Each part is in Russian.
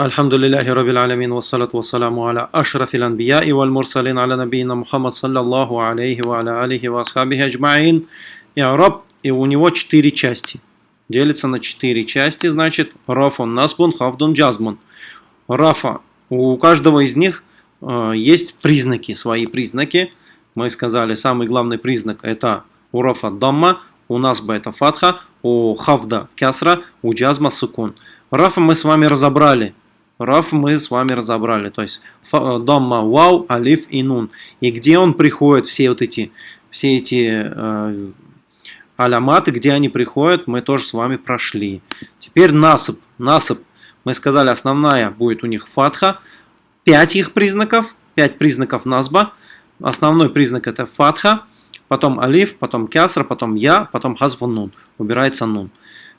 الحمد لله رب العالمين والصلاة والسلام على أشرف الأنبياء والمرسلين على نبينا محمد صلى الله عليه وعلى آله وأصحابه أجمعين Раб, и у него четыре части. Делится на четыре части, значит, Рафун, Насбун, Хавдун, Джазбун. Рафа, у каждого из них э, есть признаки, свои признаки. Мы сказали, самый главный признак это у Рафа Дамма, у Насба это Фатха, у Хавда Кясра, у Джазма Сукун. Рафа мы с вами разобрали. Раф мы с вами разобрали. То есть э, Дамма Вау, Алиф и Нун. И где он приходит, все вот эти, все эти э, аляматы, где они приходят, мы тоже с вами прошли. Теперь насып. Насып. Мы сказали, основная будет у них фатха. Пять их признаков. Пять признаков насба. Основной признак это фатха. Потом алиф, потом кясра, потом я, потом хазвун нун. Убирается нун.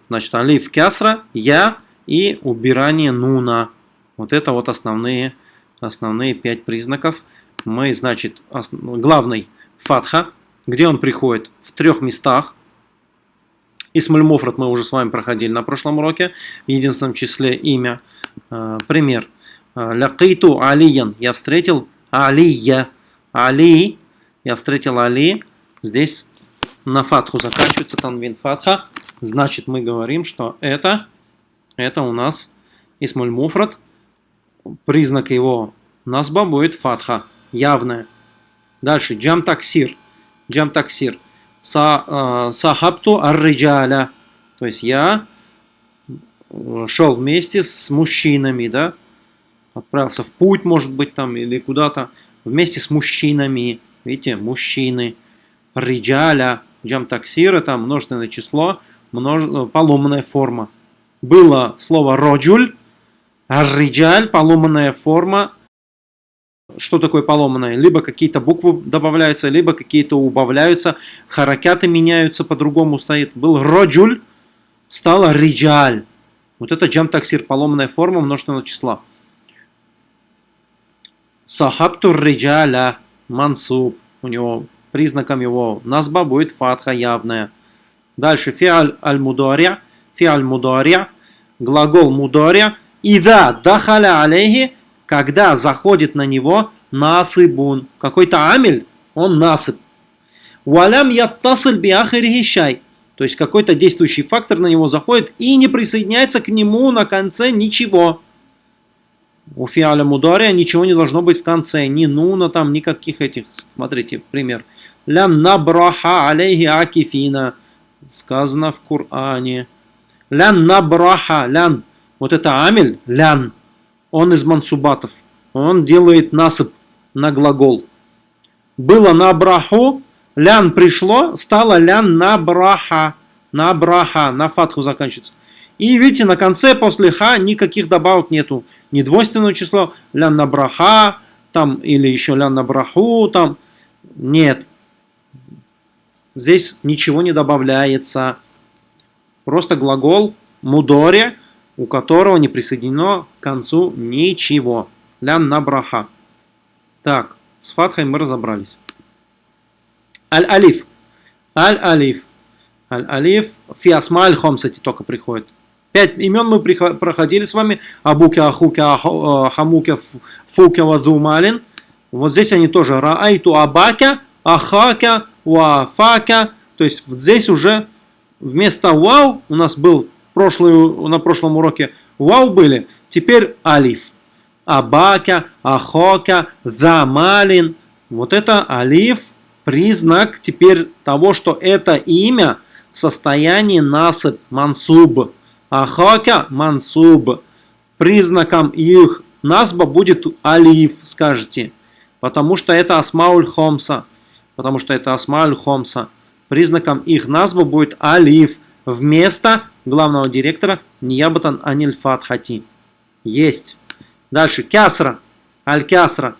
Значит, алиф, кясра, я и убирание нуна. Вот это вот основные, основные пять признаков. Мы, значит, основ... главный фатха, где он приходит в трех местах. Исмуль Муфрат мы уже с вами проходили на прошлом уроке, в единственном числе имя. Э, пример. Э, Лякиту алиян. Я встретил алия. Али. Я встретил Али. Здесь на фатху заканчивается танвин фатха. Значит, мы говорим, что это, это у нас Исмуль Муфрат признак его насба будет фатха, явная. Дальше, джам таксир. Джам таксир. Са, э, сахабту арриджаля. То есть я э, шел вместе с мужчинами, да, отправился в путь, может быть, там, или куда-то, вместе с мужчинами, видите, мужчины, риджаля, джам таксир, это множественное число, множ... поломанная форма. Было слово роджуль, Ар-риджаль, поломанная форма. Что такое поломанная? Либо какие-то буквы добавляются, либо какие-то убавляются. Харакяты меняются, по-другому стоит. Был роджуль, стало риджаль. Вот это джам-таксир, поломанная форма множественного числа. Сахабту риджаля, мансуб. У него признаком его назба будет фатха явная. Дальше фиаль аль-мударя. Фиаль мударя. Глагол мударя Ида дахаля алейхи, когда заходит на него насыбун. Какой-то амель, он насып. Валям яттасыль биахирихи шай. То есть какой-то действующий фактор на него заходит и не присоединяется к нему на конце ничего. У фиаля мудария ничего не должно быть в конце. Ни нуна там, никаких этих. Смотрите, пример. Лян набраха алейхи акифина. Сказано в Коране. Лян набраха, лян вот это амель, лян, он из мансубатов. Он делает насып на глагол. Было на браху, лян пришло, стало лян на браха. На браха, на фатху заканчивается. И видите, на конце после ха никаких добавок нету. Не двойственное число, лян на браха, там, или еще лян на браху, там. Нет. Здесь ничего не добавляется. Просто глагол мудоре у которого не присоединено к концу ничего. Лян на браха. Так, с фатхой мы разобрались. Аль-алиф. Аль-алиф. Аль-алиф. Фиасма аль-хомсати только приходит. Пять имен мы проходили с вами. Абуке, Ахуке, э, Хамуке, Фуке, Вазумалин. Вот здесь они тоже. Раайту Абака, Ахака, Уафака. То есть вот здесь уже вместо вау у нас был прошлую, на прошлом уроке вау были, теперь алиф. Абака, ахока, замалин. Вот это алиф, признак теперь того, что это имя в состоянии насып, мансуб. Ахока, мансуб. Признаком их насба будет алиф, скажете. Потому что это асмауль хомса. Потому что это асмауль хомса. Признаком их назба будет алиф вместо главного директора Ниябатан Аниль Фатхати. Есть. Дальше. Кясра. Аль-Кясра.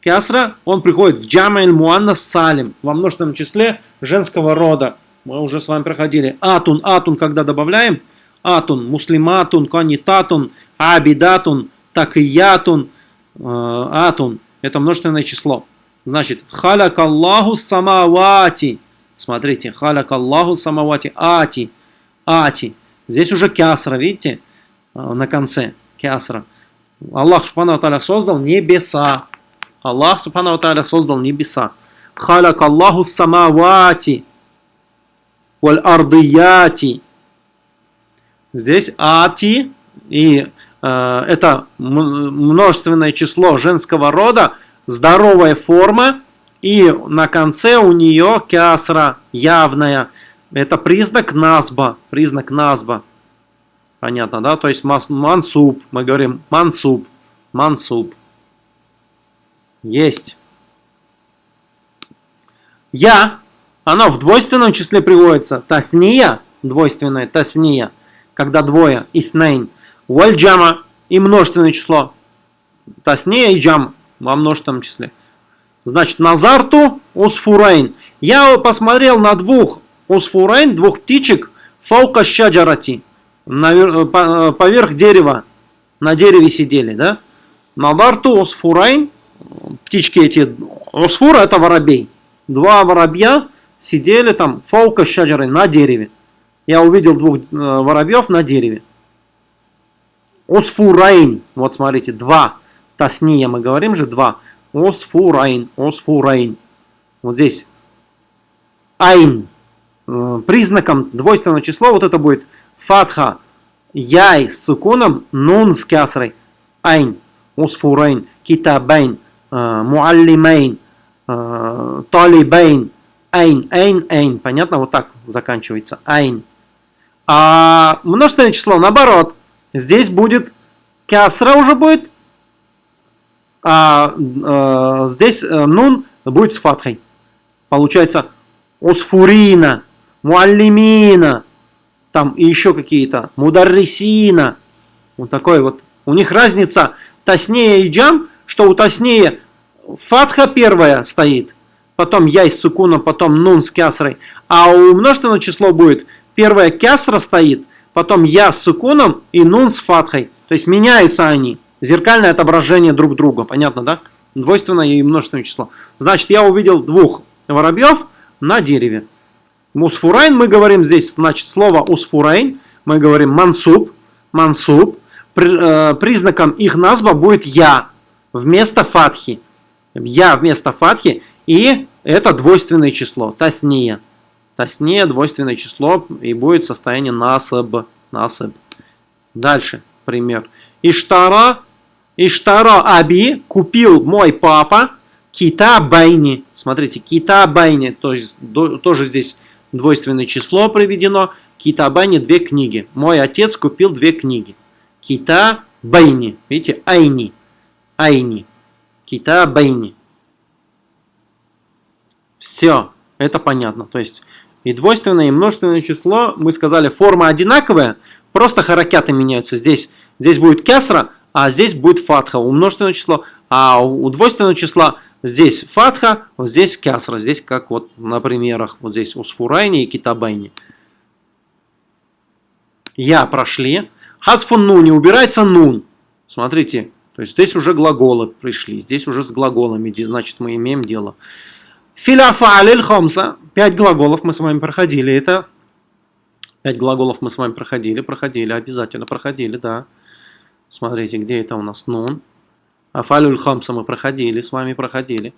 Кясра, он приходит в Джамайль Муанна Салим, во множественном числе женского рода. Мы уже с вами проходили. Атун, атун, когда добавляем. Атун, муслиматун, канитатун, абидатун, такиятун, э, атун. Это множественное число. Значит, халяк Аллаху самавати. Смотрите, халяк Аллаху самавати. Ати. Ати. Здесь уже кясра, видите? А, на конце. Кясра. Аллах Субхану Тааля создал небеса. Аллах Субхану Тааля создал небеса. Халак Аллаху самавати валь ардияти. Здесь ати и э, это множественное число женского рода, здоровая форма, и на конце у нее кясра явная. Это признак назба, признак назба. Понятно, да? То есть мансуб, мы говорим мансуб, мансуб. Есть. Я, оно в двойственном числе приводится. Тасния, двойственное, тасния, когда двое, иснейн. Вальджама и множественное число. Тасния и джам во множественном числе. Значит, назарту усфурейн. Я посмотрел на двух усфурейн, двух птичек, фаука щаджарати Э, э, поверх дерева, на дереве сидели, да? Наварту осфурайн, птички эти, осфура это воробей. Два воробья сидели там, фаука шаджары, на дереве. Я увидел двух э, воробьев на дереве. Осфурайн, вот смотрите, два. تثنية, мы говорим же два. عصفورين, عصفورين. Вот здесь ين. Признаком двойственного числа вот это будет фатха, яй с сукуном, нун с кясрой, ين, عصفورين, كتابين, э, معلمين, э, طالبين, ين, ين, ين. Понятно? Вот так заканчивается. ين. А множественное число наоборот. Здесь будет кясра уже будет, а э, здесь э, нун будет с фатхой. Получается усфурина, муаллимина, там и еще какие-то, мударрисина, вот такой вот. У них разница таснее и джам, что у таснее фатха первая стоит, потом яй с сукуном, потом нун с кясрой, а у множественного число будет первая кясра стоит, потом я с сукуном и нун с фатхой. То есть меняются они. Зеркальное отображение друг друга. Понятно, да? Двойственное и множественное число. Значит, я увидел двух воробьев на дереве. Мусфурайн мы говорим здесь, значит, слово усфурайн, мы говорим мансуб, мансуб. Э, признаком их назва будет я вместо фатхи. Я вместо фатхи и это двойственное число, тасния. Тасния двойственное число и будет состояние насаб. насаб. Дальше пример. Иштара, Иштара Аби купил мой папа кита байни. Смотрите, кита байни, то есть тоже здесь двойственное число приведено. Кита Байни две книги. Мой отец купил две книги. Кита Байни. Видите, Айни. Айни. Кита Байни. Все, это понятно. То есть и двойственное, и множественное число, мы сказали, форма одинаковая, просто харакяты меняются. Здесь, здесь будет кесра, а здесь будет фатха у множественного числа, а у двойственного числа Здесь фатха, вот здесь кясра, здесь как вот на примерах, вот здесь усфурайни и китабайни. Я прошли. Хасфун нуни, убирается нун. Смотрите, то есть здесь уже глаголы пришли, здесь уже с глаголами, значит мы имеем дело. Филяфа алиль хомса, пять глаголов мы с вами проходили, это пять глаголов мы с вами проходили, проходили, обязательно проходили, да. Смотрите, где это у нас нун. Афалюль хамса мы проходили, с вами проходили.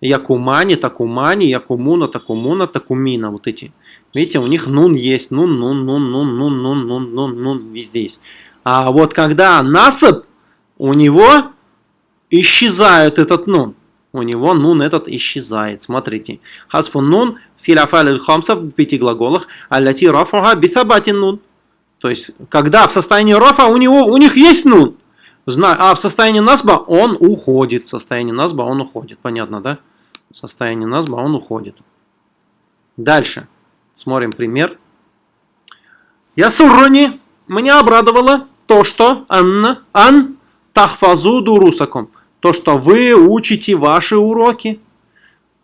Якумани, такумани, якумуна, такумуна, такумина. Вот эти. Видите, у них нун есть. Нун, нун, нун, нун, нун, нун, нун, нун, нун, везде есть. А вот когда насып, у него исчезает этот нун. У него нун этот исчезает. Смотрите. Хасфун нун, филяфалюль хамса в пяти глаголах, аллати рафуха бисабатин нун. То есть, когда в состоянии рафа у, него, у них есть нун. А в состоянии насба он уходит. В состоянии насба он уходит. Понятно, да? В состоянии насба он уходит. Дальше. Смотрим пример. Я суррони. Меня обрадовало то, что Анна, Ан тахфазу дурусаком. То, что вы учите ваши уроки.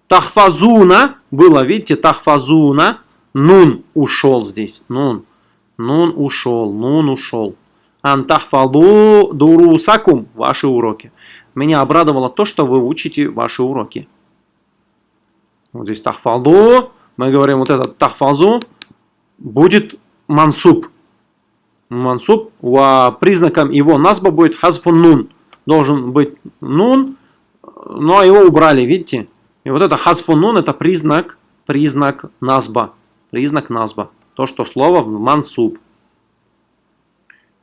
Тахфазуна было, видите, тахфазуна. Нун ушел здесь. Нун. Нун ушел. Нун ушел антахфаду дурусакум, ваши уроки. Меня обрадовало то, что вы учите ваши уроки. Вот здесь тахфаду, мы говорим вот этот тахфазу, будет мансуб. мансуб, а признаком его насба будет хазфун нун. Должен быть нун, но его убрали, видите? И вот это хазфун нун это признак, признак насба. Признак насба. То, что слово в мансуб.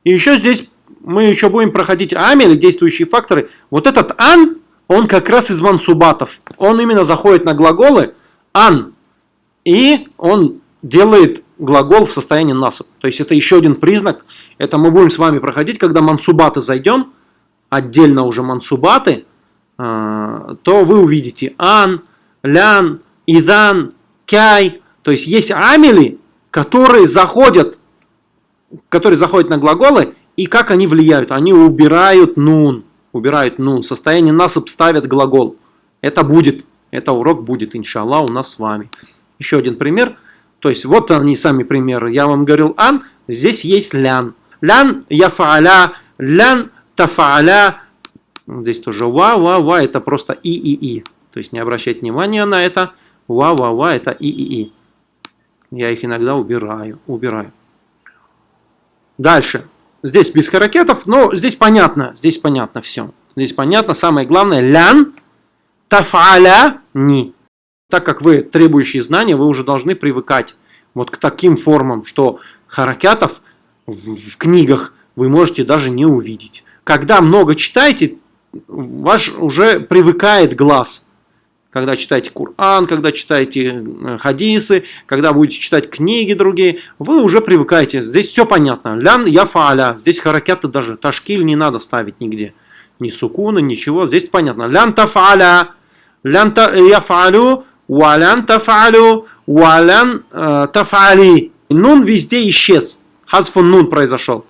И еще здесь мы еще будем проходить амели, действующие факторы. Вот этот ан, он как раз из мансубатов. Он именно заходит на глаголы ан. И он делает глагол в состоянии насып. То есть это еще один признак. Это мы будем с вами проходить, когда мансубаты зайдем, отдельно уже мансубаты, а, то вы увидите ан, лян, идан, кяй. То есть есть амели, которые заходят, которые заходят на глаголы, и как они влияют? Они убирают нун, убирают нун. Состояние насып ставят глагол. Это будет, это урок будет, иншаллах, у нас с вами. Еще один пример – то есть вот они сами примеры. Я вам говорил ан, здесь есть лян. Лян яфааля, лян тафааля. Здесь тоже ва, ва, ва, это просто и, и, и. То есть не обращать внимания на это. Ва, ва, ва, это и, и, и. Я их иногда убираю, убираю. Дальше. Здесь без харакетов, но здесь понятно, здесь понятно все. Здесь понятно, самое главное, лян, тафаля, ни так как вы требующие знания, вы уже должны привыкать вот к таким формам, что харакятов в, в книгах вы можете даже не увидеть. Когда много читаете, ваш уже привыкает глаз. Когда читаете Коран, когда читаете э, хадисы, когда будете читать книги другие, вы уже привыкаете. Здесь все понятно. Лян яфаля. Здесь харакяты даже. Ташкиль не надо ставить нигде. Ни сукуна, ничего. Здесь понятно. Лян тафаля. Лян яфалю Валян тафалю, валян э, тафали. Нун везде исчез. Хазфун нун произошел.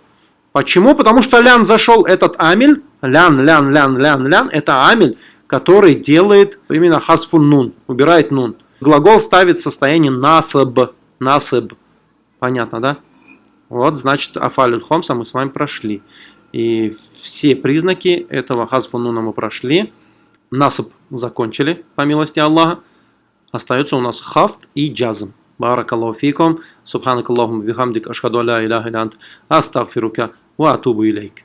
Почему? Потому что лян зашел этот амель. Лян, лян, лян, лян, лян. Это амель, который делает именно хасфун нун, убирает нун. Глагол ставит состояние насаб, насаб. Понятно, да? Вот, значит, афалюль хомса мы с вами прошли. И все признаки этого хасфун нуна мы прошли. Насаб закончили, по милости Аллаха. Остается у нас хафт и джазм. Баракаллаху фикум. Субханакаллаху бихамдик. Ашхаду аля иляха илянт. Астагфирука. Ва атубу илейк.